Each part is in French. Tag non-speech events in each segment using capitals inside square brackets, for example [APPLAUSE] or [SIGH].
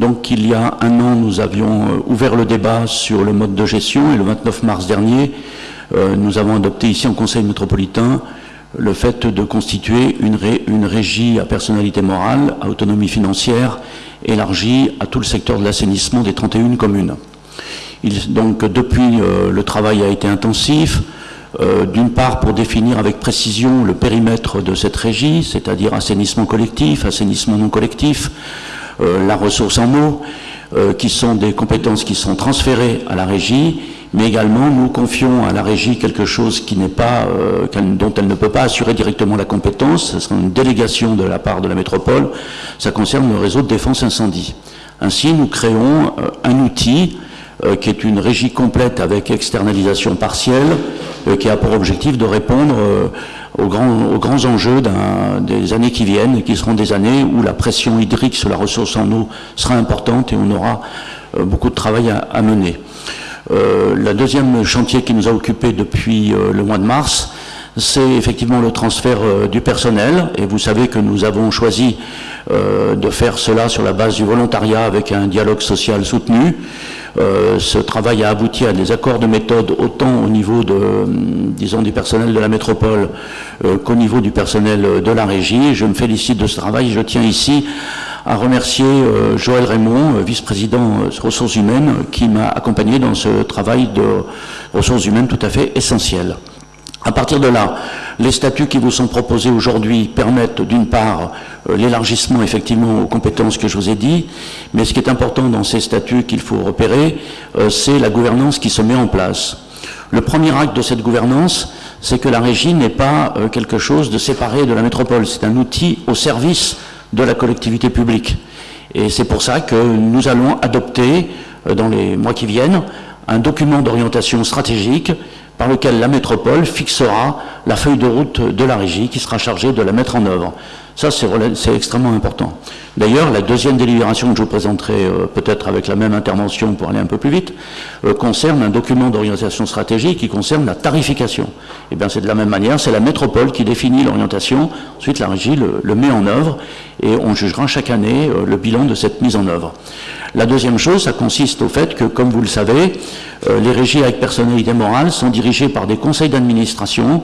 Donc il y a un an, nous avions euh, ouvert le débat sur le mode de gestion et le 29 mars dernier, euh, nous avons adopté ici en Conseil métropolitain le fait de constituer une, régie à personnalité morale, à autonomie financière, élargie à tout le secteur de l'assainissement des 31 communes. Donc depuis, le travail a été intensif, euh, d'une part pour définir avec précision le périmètre de cette régie, c'est-à-dire assainissement collectif, assainissement non collectif, euh, la ressource en eau, euh, qui sont des compétences qui sont transférées à la régie, mais également nous confions à la régie quelque chose qui n'est pas, dont elle ne peut pas assurer directement la compétence, ce sera une délégation de la part de la métropole, ça concerne le réseau de défense incendie. Ainsi, nous créons un outil qui est une régie complète avec externalisation partielle, euh, qui a pour objectif de répondre euh, aux grands, enjeux des années qui viennent, qui seront des années où la pression hydrique sur la ressource en eau sera importante et on aura euh, beaucoup de travail à, mener. Euh, le deuxième chantier qui nous a occupé depuis le mois de mars, c'est effectivement le transfert du personnel. Et vous savez que nous avons choisi de faire cela sur la base du volontariat avec un dialogue social soutenu. Euh, ce travail a abouti à des accords de méthode autant au niveau de, disons, du personnel de la métropole euh, qu'au niveau du personnel de la régie. Je me félicite de ce travail. Je tiens ici à remercier euh, Joël Raymond, vice-président ressources humaines, qui m'a accompagné dans ce travail de ressources humaines tout à fait essentiel. À partir de là, les statuts qui vous sont proposés aujourd'hui permettent d'une part euh, l'élargissement effectivement aux compétences que je vous ai dit, mais ce qui est important dans ces statuts qu'il faut repérer, euh, c'est la gouvernance qui se met en place. Le premier acte de cette gouvernance, c'est que la régie n'est pas euh, quelque chose de séparé de la métropole, c'est un outil au service de la collectivité publique. Et c'est pour ça que nous allons adopter, dans les mois qui viennent, un document d'orientation stratégique par lequel la métropole fixera la feuille de route de la régie qui sera chargée de la mettre en œuvre. Ça, c'est extrêmement important. D'ailleurs, la deuxième délibération que je vous présenterai euh, peut-être avec la même intervention pour aller un peu plus vite, euh, concerne un document d'orientation stratégique qui concerne la tarification. Et eh bien, c'est de la même manière, c'est la métropole qui définit l'orientation, ensuite la régie le, met en œuvre et on jugera chaque année euh, le bilan de cette mise en œuvre. La deuxième chose, ça consiste au fait que, comme vous le savez, les régies avec personnalité morale sont dirigées par des conseils d'administration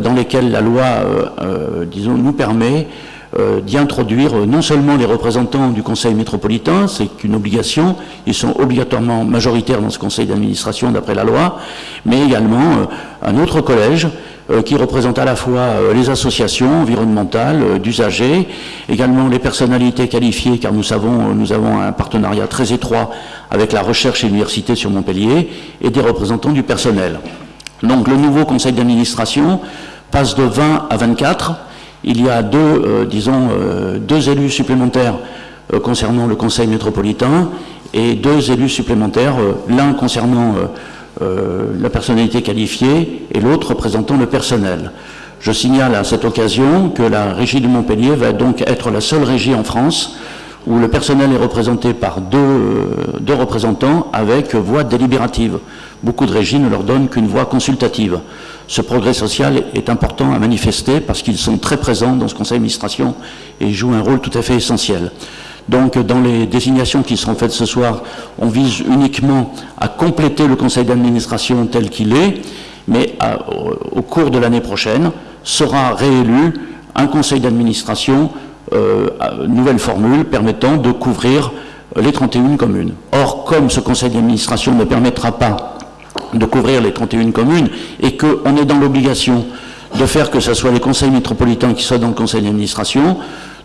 dans lesquels la loi, euh, disons, nous permet d'y introduire non seulement les représentants du conseil métropolitain, c'est une obligation, ils sont obligatoirement majoritaires dans ce conseil d'administration d'après la loi, mais également un autre collège euh, qui représente à la fois euh, les associations environnementales, euh, d'usagers, également les personnalités qualifiées, car nous savons, nous avons un partenariat très étroit avec la recherche et l'université sur Montpellier, et des représentants du personnel. Donc le nouveau conseil d'administration passe de 20 à 24. Il y a deux, disons, deux élus supplémentaires concernant le conseil métropolitain et deux élus supplémentaires, l'un concernant euh, la personnalité qualifiée et l'autre représentant le personnel. Je signale à cette occasion que la régie de Montpellier va donc être la seule régie en France où le personnel est représenté par deux, euh, deux représentants avec voix délibérative. Beaucoup de régies ne leur donnent qu'une voix consultative. Ce progrès social est important à manifester parce qu'ils sont très présents dans ce conseil d'administration et jouent un rôle tout à fait essentiel. Donc dans les désignations qui seront faites ce soir, on vise uniquement à compléter le conseil d'administration tel qu'il est, mais au cours de l'année prochaine sera réélu un conseil d'administration, nouvelle formule permettant de couvrir les 31 communes. Or, comme ce conseil d'administration ne permettra pas de couvrir les 31 communes et qu'on est dans l'obligation de faire que ce soit les conseils métropolitains qui soient dans le conseil d'administration,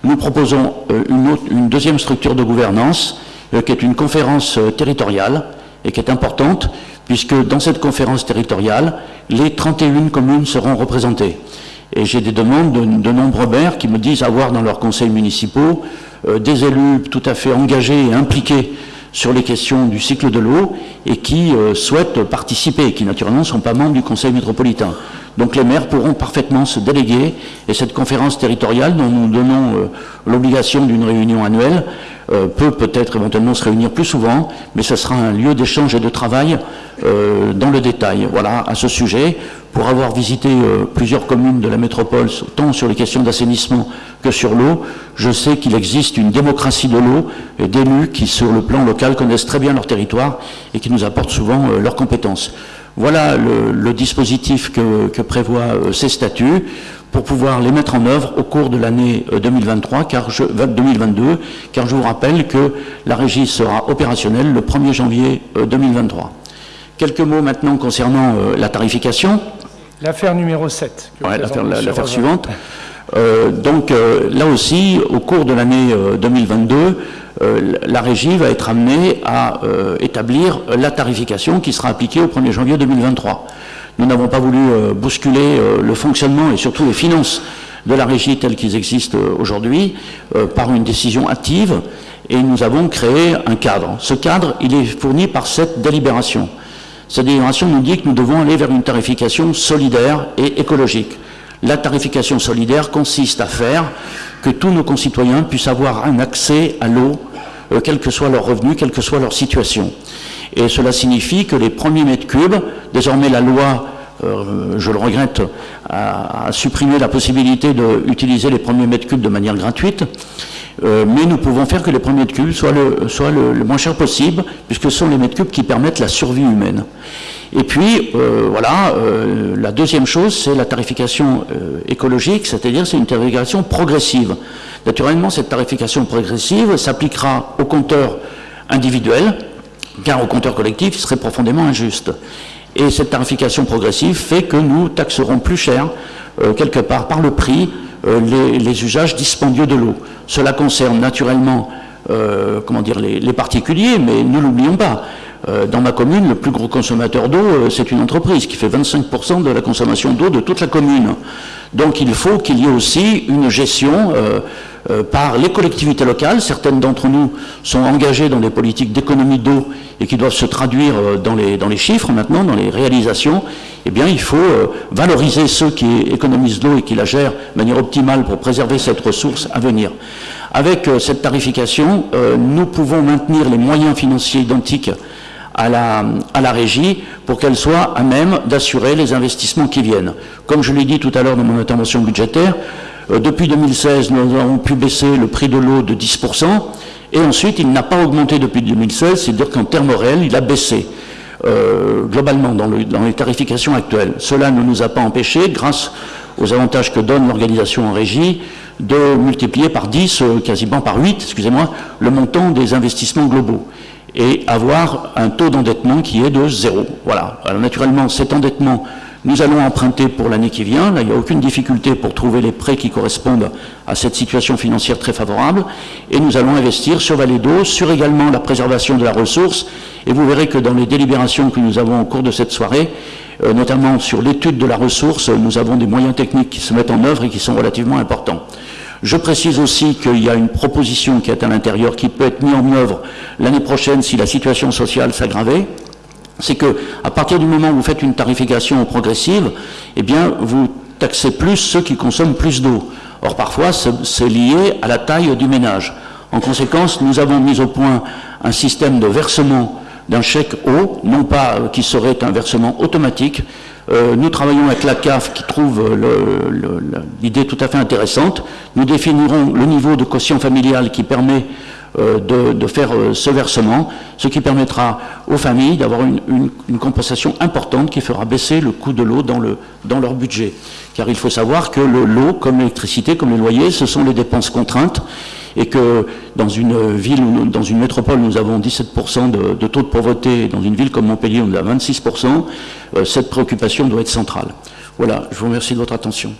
nous proposons euh, une, deuxième structure de gouvernance euh, qui est une conférence euh, territoriale et qui est importante puisque dans cette conférence territoriale, les 31 communes seront représentées. Et j'ai des demandes de, nombreux maires qui me disent avoir dans leurs conseils municipaux des élus tout à fait engagés et impliqués sur les questions du cycle de l'eau et qui souhaitent participer, qui naturellement ne sont pas membres du conseil métropolitain. Donc les maires pourront parfaitement se déléguer et cette conférence territoriale dont nous donnons euh, l'obligation d'une réunion annuelle euh, peut peut-être éventuellement se réunir plus souvent, mais ce sera un lieu d'échange et de travail euh, dans le détail. Voilà, à ce sujet, pour avoir visité euh, plusieurs communes de la métropole, tant sur les questions d'assainissement que sur l'eau, je sais qu'il existe une démocratie de l'eau et d'élus qui, sur le plan local, connaissent très bien leur territoire et qui nous apportent souvent leurs compétences. Voilà le, dispositif que, que prévoient ces statuts pour pouvoir les mettre en œuvre au cours de l'année 2023, euh, car je, 2022, car je vous rappelle que la régie sera opérationnelle le 1er janvier 2023. Euh, Quelques mots maintenant concernant euh, la tarification. L'affaire numéro 7. l'affaire suivante. [LAUGHS] donc là aussi, au cours de l'année 2022, la régie va être amenée à établir la tarification qui sera appliquée au 1er janvier 2023. Nous n'avons pas voulu euh, bousculer euh, le fonctionnement et surtout les finances de la régie telles qu'ils existent euh, aujourd'hui par une décision active et nous avons créé un cadre. Ce cadre, il est fourni par cette délibération. Cette délibération nous dit que nous devons aller vers une tarification solidaire et écologique. La tarification solidaire consiste à faire que tous nos concitoyens puissent avoir un accès à l'eau, quel que soit leur revenu, quelle que soit leur situation. Et cela signifie que les premiers mètres cubes, désormais la loi, euh, je le regrette, a, supprimé la possibilité d'utiliser les premiers mètres cubes de manière gratuite, euh, mais nous pouvons faire que les premiers mètres cubes soient, le, moins cher possible, puisque ce sont les mètres cubes qui permettent la survie humaine. Et puis, euh, voilà, la deuxième chose, c'est la tarification écologique, c'est-à-dire c'est une tarification progressive. Naturellement, cette tarification progressive s'appliquera aux compteurs individuels, car au compteur collectif, il serait profondément injuste. Et cette tarification progressive fait que nous taxerons plus cher, euh, quelque part, par le prix, euh, les, usages dispendieux de l'eau. Cela concerne naturellement euh, comment dire, les, particuliers, mais ne l'oublions pas. Dans ma commune, le plus gros consommateur d'eau, c'est une entreprise qui fait 25% de la consommation d'eau de toute la commune. Donc il faut qu'il y ait aussi une gestion euh, par les collectivités locales. Certaines d'entre nous sont engagées dans des politiques d'économie d'eau et qui doivent se traduire euh, dans les, dans les chiffres maintenant, dans les réalisations. Eh bien, il faut euh, valoriser ceux qui économisent l'eau et qui la gèrent de manière optimale pour préserver cette ressource à venir. Avec cette tarification, nous pouvons maintenir les moyens financiers identiques à la, à la, régie pour qu'elle soit à même d'assurer les investissements qui viennent. Comme je l'ai dit tout à l'heure dans mon intervention budgétaire, euh, depuis 2016, nous avons pu baisser le prix de l'eau de 10%, et ensuite, il n'a pas augmenté depuis 2016, c'est-à-dire qu'en termes réels, il a baissé. Euh, globalement dans, les tarifications actuelles. Cela ne nous a pas empêché, grâce aux avantages que donne l'organisation en régie, de multiplier par 10, euh, quasiment par 8, excusez-moi, le montant des investissements globaux et avoir un taux d'endettement qui est de zéro. Voilà. Alors naturellement, cet endettement nous allons emprunter pour l'année qui vient. Là, il n'y a aucune difficulté pour trouver les prêts qui correspondent à cette situation financière très favorable. Et nous allons investir sur Vallée d'eau, sur également la préservation de la ressource. Et vous verrez que dans les délibérations que nous avons au cours de cette soirée, euh, notamment sur l'étude de la ressource, nous avent des moyens techniques qui se mettent en œuvre et qui sont relativement importants. Je précise aussi qu'il y a une proposition qui est à l'intérieur qui peut être mise en œuvre l'année prochaine si la situation sociale s'aggravait c'est que à partir du moment où vous faites une tarification progressive, eh bien, vous taxez plus ceux qui consomment plus d'eau. Or, parfois, c'est lié à la taille du ménage. En conséquence, nous avons mis au point un système de versement d'un chèque eau, non pas euh, qui serait un versement automatique. Euh, nous travaillons avec la CAF qui trouve l'idée tout à fait intéressante. Nous définirons le niveau de quotient familial qui permet euh, de, faire euh, ce versement, ce qui permettra aux familles d'avoir une, compensation importante qui fera baisser le coût de l'eau dans, dans leur budget. Car il faut savoir que l'eau, comme l'électricité, comme les loyers, ce sont les dépenses contraintes et que dans une ville, ou dans une métropole, nous avons 17% de, taux de pauvreté, et dans une ville comme Montpellier, on a 26%, euh, cette préoccupation doit être centrale. Voilà, je vous remercie de votre attention.